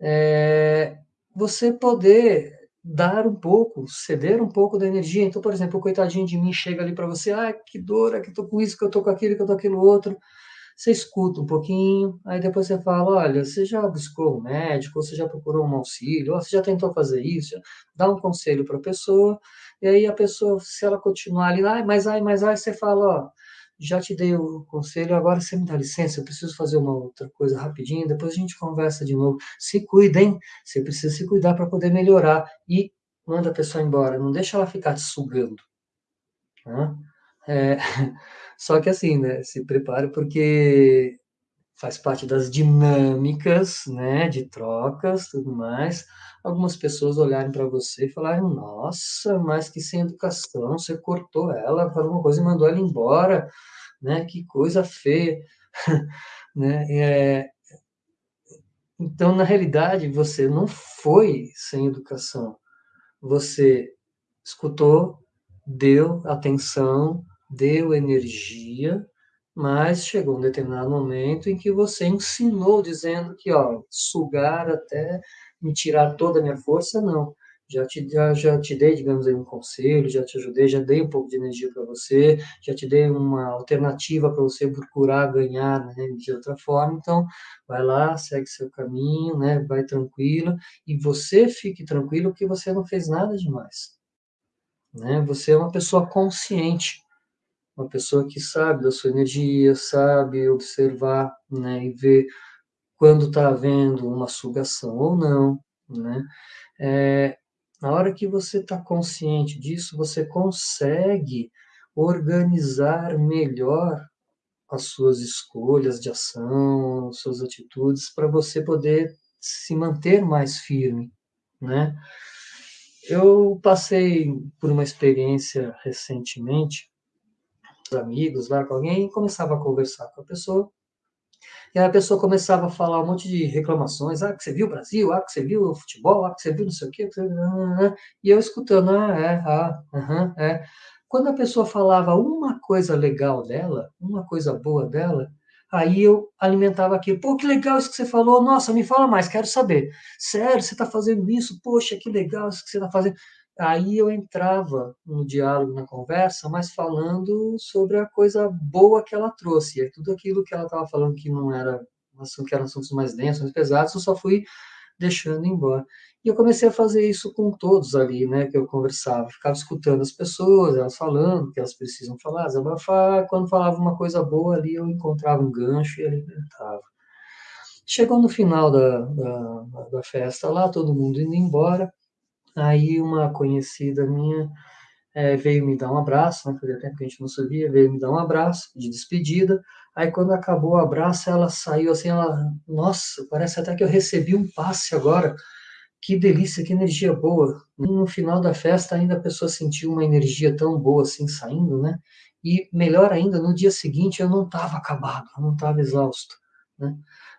é, você poder dar um pouco, ceder um pouco da energia. Então, por exemplo, o coitadinho de mim chega ali para você, ah, que dor, é que eu tô com isso, que eu tô com aquilo, que eu tô com aquilo outro. Você escuta um pouquinho, aí depois você fala, olha, você já buscou um médico, ou você já procurou um auxílio, ou você já tentou fazer isso, dá um conselho para a pessoa, e aí a pessoa, se ela continuar ali, ai, mas ai, mas ai, você fala, ó, já te dei o conselho, agora você me dá licença, eu preciso fazer uma outra coisa rapidinho, depois a gente conversa de novo. Se cuidem, você precisa se cuidar para poder melhorar e manda a pessoa embora, não deixa ela ficar te sugando. Né? É, <laughs> só que assim, né, se prepare porque faz parte das dinâmicas, né, de trocas, tudo mais. Algumas pessoas olharem para você e falarem: Nossa, mas que sem educação, você cortou ela, falou uma coisa e mandou ela embora, né? Que coisa feia, <laughs> né? É... Então, na realidade, você não foi sem educação. Você escutou, deu atenção, deu energia, mas chegou um determinado momento em que você ensinou dizendo que, ó, sugar até me tirar toda a minha força, não. Já te, já, já te dei, digamos aí, um conselho, já te ajudei, já dei um pouco de energia para você, já te dei uma alternativa para você procurar ganhar né, de outra forma. Então, vai lá, segue seu caminho, né, vai tranquilo, e você fique tranquilo que você não fez nada demais. Né? Você é uma pessoa consciente uma pessoa que sabe da sua energia, sabe observar né, e ver quando está havendo uma sugação ou não. Né? É, na hora que você está consciente disso, você consegue organizar melhor as suas escolhas de ação, suas atitudes, para você poder se manter mais firme, né? Eu passei por uma experiência recentemente amigos lá com alguém e começava a conversar com a pessoa. E a pessoa começava a falar um monte de reclamações, ah, que você viu o Brasil, ah, que você viu o futebol, ah, que você viu não sei o quê, e eu escutando, ah, é, ah, uhum, é. Quando a pessoa falava uma coisa legal dela, uma coisa boa dela, aí eu alimentava aquilo, pô, que legal isso que você falou, nossa, me fala mais, quero saber. Sério, você está fazendo isso? Poxa, que legal isso que você está fazendo aí eu entrava no diálogo, na conversa, mas falando sobre a coisa boa que ela trouxe. E tudo aquilo que ela estava falando que não era, que eram assuntos mais densos, mais pesados, eu só fui deixando embora. E eu comecei a fazer isso com todos ali, né, que eu conversava. Ficava escutando as pessoas, elas falando que elas precisam falar, desabafar. Quando falava uma coisa boa ali, eu encontrava um gancho e alimentava. Chegou no final da, da, da festa lá, todo mundo indo embora, Aí uma conhecida minha é, veio me dar um abraço, né? Fazia tempo que a gente não se via, veio me dar um abraço de despedida. Aí quando acabou o abraço, ela saiu assim, ela, nossa, parece até que eu recebi um passe agora. Que delícia, que energia boa. No final da festa ainda a pessoa sentiu uma energia tão boa assim saindo, né? E melhor ainda, no dia seguinte eu não estava acabado, eu não estava exausto, né?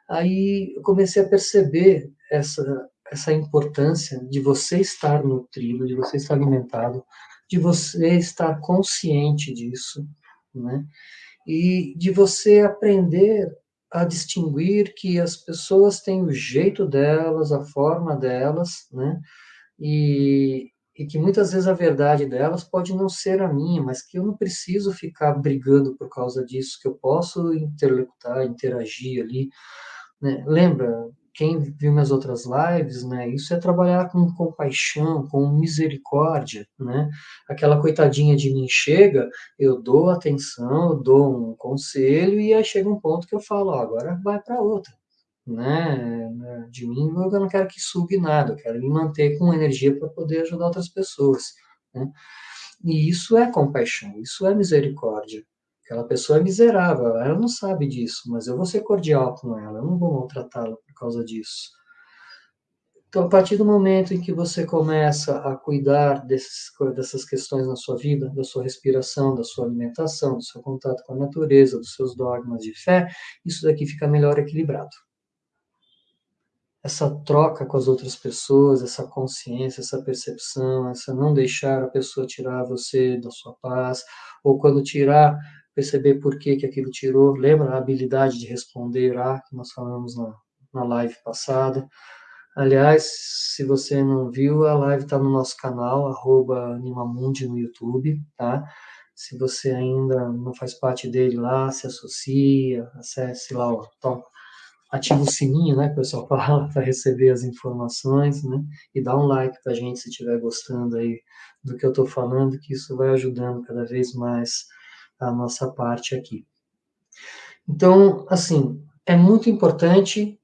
Aí eu comecei a perceber essa essa importância de você estar nutrido, de você estar alimentado, de você estar consciente disso, né? E de você aprender a distinguir que as pessoas têm o jeito delas, a forma delas, né? E, e que muitas vezes a verdade delas pode não ser a minha, mas que eu não preciso ficar brigando por causa disso, que eu posso interlocutar, interagir ali. Né? Lembra, quem viu minhas outras lives, né, isso é trabalhar com compaixão, com misericórdia, né? Aquela coitadinha de mim chega, eu dou atenção, eu dou um conselho e aí chega um ponto que eu falo, ó, agora vai para outra, né? De mim eu não quero que sugue nada, eu quero me manter com energia para poder ajudar outras pessoas, né? E isso é compaixão, isso é misericórdia. Aquela pessoa é miserável, ela não sabe disso, mas eu vou ser cordial com ela, eu não vou maltratá-la por causa disso. Então, a partir do momento em que você começa a cuidar desses, dessas questões na sua vida, da sua respiração, da sua alimentação, do seu contato com a natureza, dos seus dogmas de fé, isso daqui fica melhor equilibrado. Essa troca com as outras pessoas, essa consciência, essa percepção, essa não deixar a pessoa tirar você da sua paz, ou quando tirar, perceber por que, que aquilo tirou. Lembra a habilidade de responder que nós falamos na, na live passada? Aliás, se você não viu, a live está no nosso canal, arroba Animamundi no YouTube, tá? Se você ainda não faz parte dele lá, se associa, acesse lá, ó, top, ativa o sininho, né, que o pessoal <laughs> fala, para receber as informações, né? E dá um like para a gente se estiver gostando aí do que eu estou falando, que isso vai ajudando cada vez mais a nossa parte aqui. Então, assim, é muito importante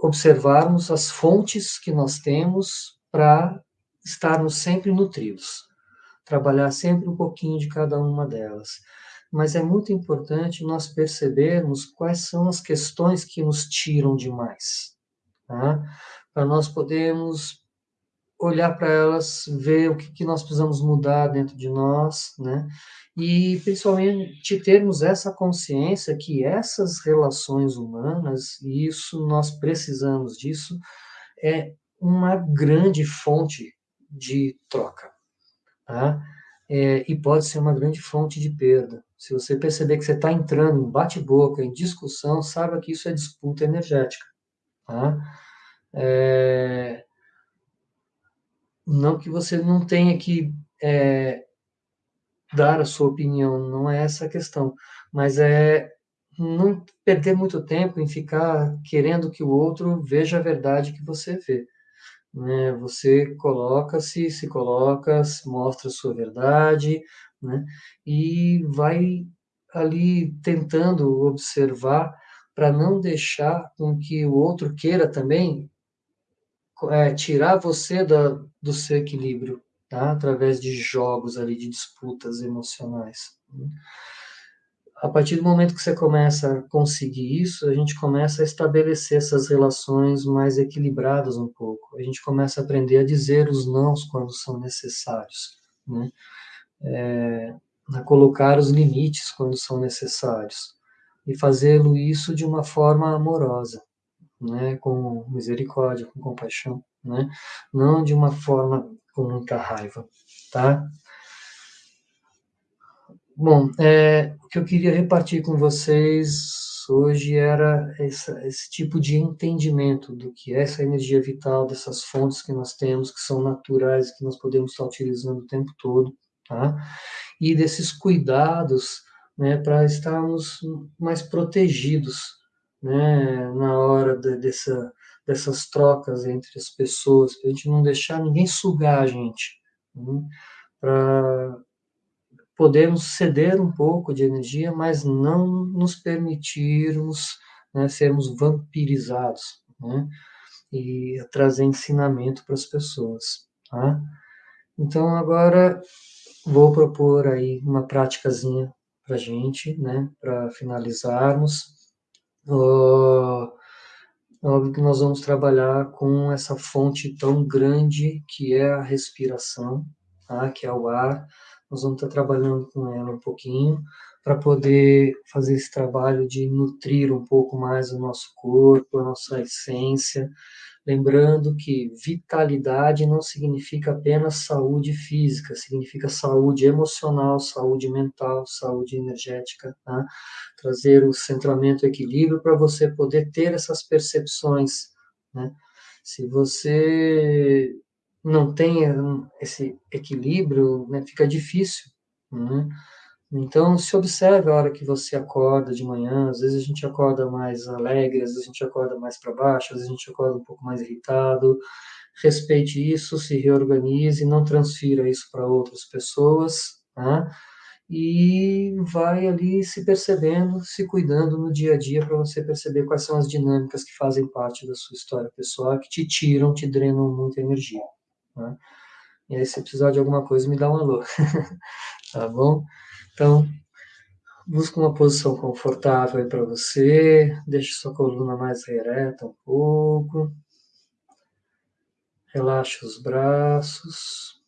observarmos as fontes que nós temos para estarmos sempre nutridos, trabalhar sempre um pouquinho de cada uma delas. Mas é muito importante nós percebermos quais são as questões que nos tiram demais, tá? para nós podermos olhar para elas, ver o que, que nós precisamos mudar dentro de nós, né? E principalmente termos essa consciência que essas relações humanas, e isso nós precisamos disso, é uma grande fonte de troca, tá? É, e pode ser uma grande fonte de perda. Se você perceber que você está entrando em bate-boca, em discussão, saiba que isso é disputa energética. Tá? É, não que você não tenha que é, dar a sua opinião, não é essa a questão, mas é não perder muito tempo em ficar querendo que o outro veja a verdade que você vê. Né? Você coloca-se, se coloca, mostra a sua verdade, né? e vai ali tentando observar para não deixar com que o outro queira também é, tirar você da, do seu equilíbrio, tá? através de jogos ali, de disputas emocionais. A partir do momento que você começa a conseguir isso, a gente começa a estabelecer essas relações mais equilibradas um pouco. A gente começa a aprender a dizer os nãos quando são necessários, né? É, a colocar os limites quando são necessários e fazê-lo isso de uma forma amorosa né, com misericórdia, com compaixão, né, não de uma forma com muita raiva, tá? Bom, é, o que eu queria repartir com vocês hoje era essa, esse tipo de entendimento do que é essa energia vital, dessas fontes que nós temos, que são naturais, que nós podemos estar utilizando o tempo todo, tá? E desses cuidados, né, para estarmos mais protegidos, né, na hora de, dessa, dessas trocas entre as pessoas, para a gente não deixar ninguém sugar a gente, né, para podermos ceder um pouco de energia, mas não nos permitirmos né, sermos vampirizados, né, e trazer ensinamento para as pessoas. Tá? Então, agora vou propor aí uma práticazinha para gente, né, para finalizarmos. Uh, óbvio que nós vamos trabalhar com essa fonte tão grande que é a respiração, tá? que é o ar. Nós vamos estar trabalhando com ela um pouquinho para poder fazer esse trabalho de nutrir um pouco mais o nosso corpo, a nossa essência, Lembrando que vitalidade não significa apenas saúde física, significa saúde emocional, saúde mental, saúde energética. Tá? Trazer o centramento, o equilíbrio para você poder ter essas percepções. Né? Se você não tem esse equilíbrio, né, fica difícil. Né? Então, se observe a hora que você acorda de manhã. Às vezes a gente acorda mais alegre, às vezes a gente acorda mais para baixo, às vezes a gente acorda um pouco mais irritado. Respeite isso, se reorganize, não transfira isso para outras pessoas, tá? E vai ali se percebendo, se cuidando no dia a dia para você perceber quais são as dinâmicas que fazem parte da sua história pessoal, que te tiram, te drenam muita energia. Tá? E aí, se precisar de alguma coisa, me dá um alô. <laughs> tá bom? Então, Busca uma posição confortável para você. Deixe sua coluna mais ereta um pouco. Relaxe os braços.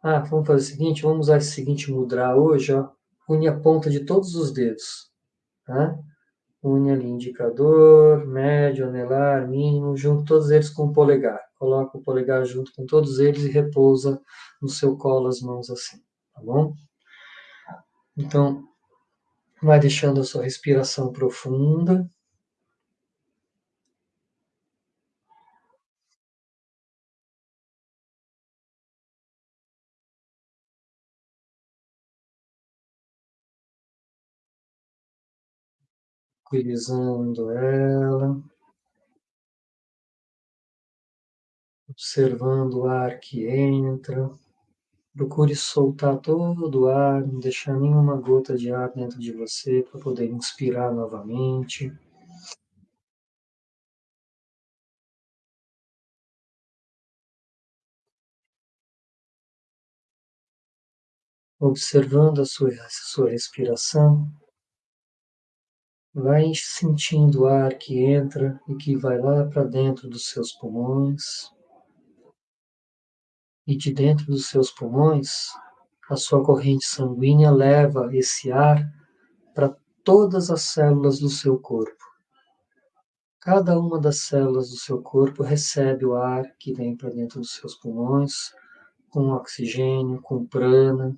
Ah, vamos fazer o seguinte, vamos usar esse seguinte mudra hoje, ó. Une a ponta de todos os dedos, tá? Une ali indicador, médio, anelar, mínimo, junto todos eles com o polegar. Coloca o polegar junto com todos eles e repousa no seu colo as mãos assim, tá bom? Então, vai deixando a sua respiração profunda. tranquilizando ela, observando o ar que entra. Procure soltar todo o ar, não deixar nenhuma gota de ar dentro de você para poder inspirar novamente. Observando a sua, a sua respiração, vai sentindo o ar que entra e que vai lá para dentro dos seus pulmões. E de dentro dos seus pulmões, a sua corrente sanguínea leva esse ar para todas as células do seu corpo. Cada uma das células do seu corpo recebe o ar que vem para dentro dos seus pulmões, com oxigênio, com prana,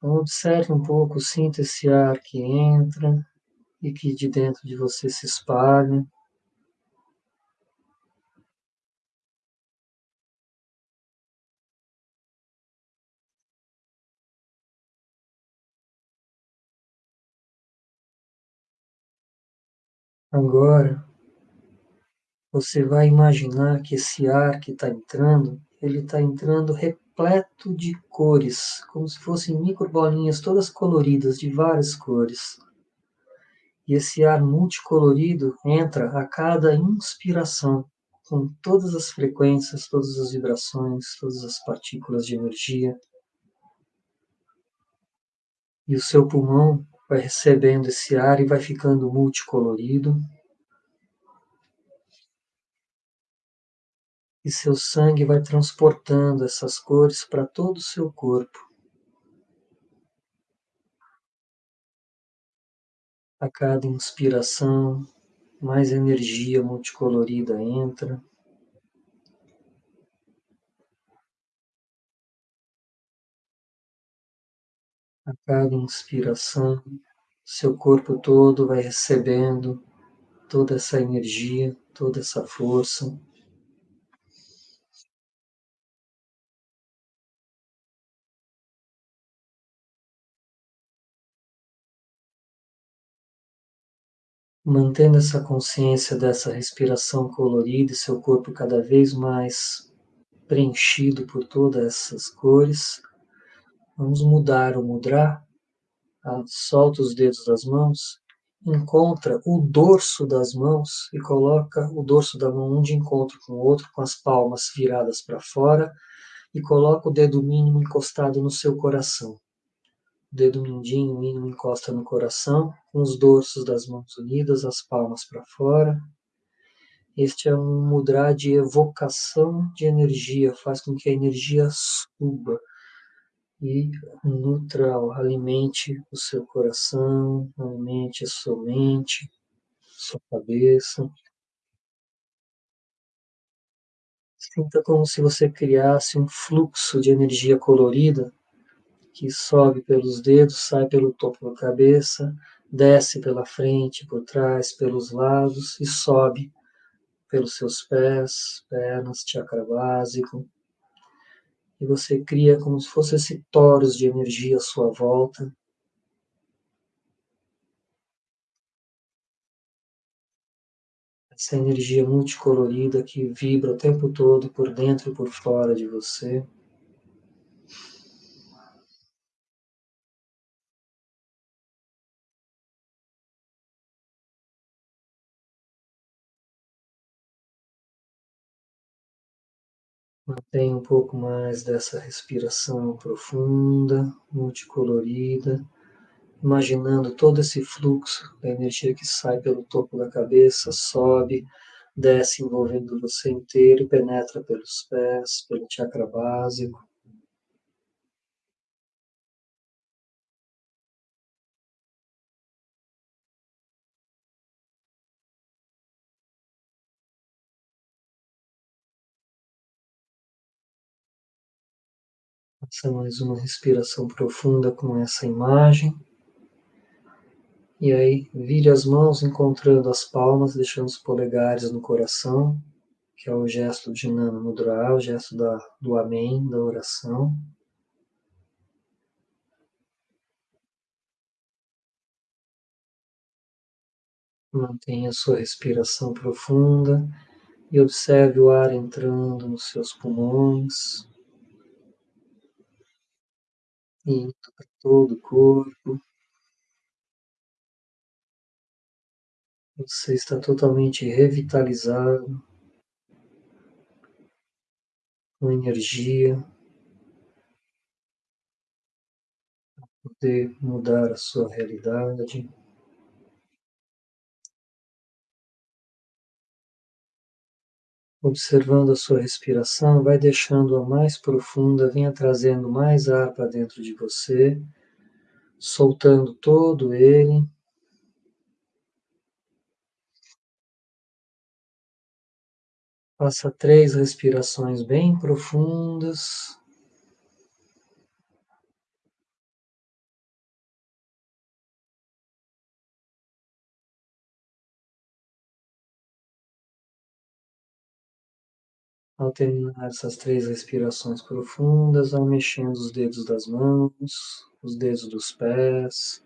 Então, observe um pouco, sinta esse ar que entra e que de dentro de você se espalha. Agora, você vai imaginar que esse ar que está entrando, ele está entrando repleto de cores, como se fossem microbolinhas todas coloridas, de várias cores. E esse ar multicolorido entra a cada inspiração, com todas as frequências, todas as vibrações, todas as partículas de energia. E o seu pulmão vai recebendo esse ar e vai ficando multicolorido. e seu sangue vai transportando essas cores para todo o seu corpo. A cada inspiração, mais energia multicolorida entra. A cada inspiração, seu corpo todo vai recebendo toda essa energia, toda essa força. mantendo essa consciência dessa respiração colorida e seu corpo cada vez mais preenchido por todas essas cores, vamos mudar o mudra. Ah, solta os dedos das mãos, encontra o dorso das mãos e coloca o dorso da mão um de encontro com o outro, com as palmas viradas para fora, e coloca o dedo mínimo encostado no seu coração dedo mindinho mínimo encosta no coração, com os dorsos das mãos unidas, as palmas para fora. Este é um mudra de evocação de energia, faz com que a energia suba e nutra, alimente o seu coração, alimente a sua mente, sua cabeça. Sinta como se você criasse um fluxo de energia colorida que sobe pelos dedos, sai pelo topo da cabeça, desce pela frente, por trás, pelos lados e sobe pelos seus pés, pernas, chakra básico. E você cria como se fosse esse toros de energia à sua volta. Essa energia multicolorida que vibra o tempo todo por dentro e por fora de você. Mantém um pouco mais dessa respiração profunda, multicolorida, imaginando todo esse fluxo da energia que sai pelo topo da cabeça, sobe, desce envolvendo você inteiro penetra pelos pés, pelo chakra básico. Faça mais uma respiração profunda com essa imagem. E aí, vire as mãos encontrando as palmas, deixando os polegares no coração, que é o gesto de Nana Mudra, o gesto da, do Amém, da oração. Mantenha a sua respiração profunda e observe o ar entrando nos seus pulmões, para todo o corpo. Você está totalmente revitalizado, com energia, para poder mudar a sua realidade. Observando a sua respiração, vai deixando-a mais profunda, venha trazendo mais ar para dentro de você, soltando todo ele. Faça três respirações bem profundas. Ao terminar essas três respirações profundas, vai mexendo os dedos das mãos, os dedos dos pés,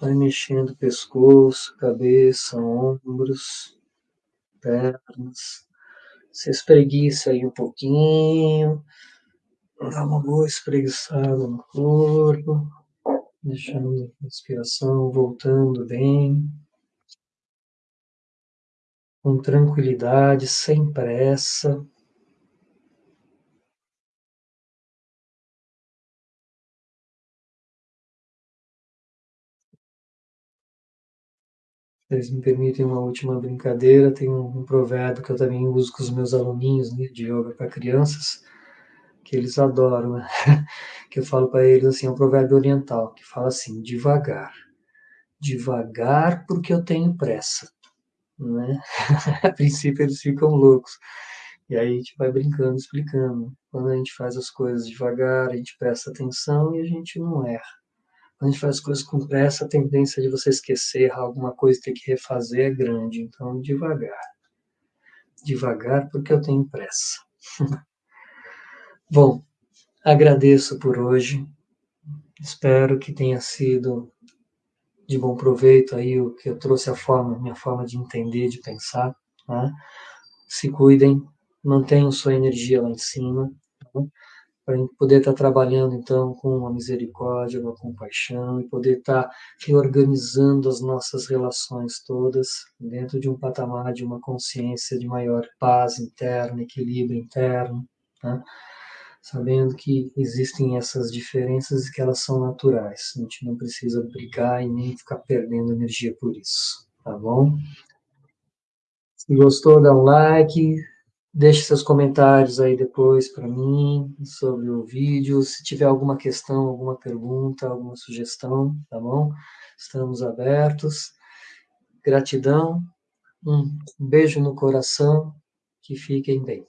vai mexendo o pescoço, cabeça, ombros, pernas. Se espreguiça aí um pouquinho, dá uma boa espreguiçada no corpo, deixando a respiração voltando bem com tranquilidade, sem pressa. Vocês me permitem uma última brincadeira, tem um, um provérbio que eu também uso com os meus aluninhos né, de yoga para crianças, que eles adoram, né? <laughs> que eu falo para eles assim, é um provérbio oriental, que fala assim, devagar, devagar porque eu tenho pressa né? <laughs> a princípio eles ficam loucos. E aí a gente vai brincando, explicando. Quando a gente faz as coisas devagar, a gente presta atenção e a gente não erra. Quando a gente faz as coisas com pressa, a tendência de você esquecer alguma coisa e ter que refazer é grande. Então, devagar. Devagar, porque eu tenho pressa. <laughs> Bom, agradeço por hoje. Espero que tenha sido de bom proveito aí o que eu trouxe a forma, minha forma de entender, de pensar. Né? Se cuidem, mantenham sua energia lá em cima, né? para poder estar trabalhando então com uma misericórdia, uma compaixão e poder estar reorganizando as nossas relações todas dentro de um patamar de uma consciência de maior paz interna, equilíbrio interno. Né? Sabendo que existem essas diferenças e que elas são naturais. A gente não precisa brigar e nem ficar perdendo energia por isso, tá bom? Se gostou, dá um like, deixe seus comentários aí depois para mim sobre o vídeo. Se tiver alguma questão, alguma pergunta, alguma sugestão, tá bom? Estamos abertos. Gratidão, um beijo no coração, que fiquem bem.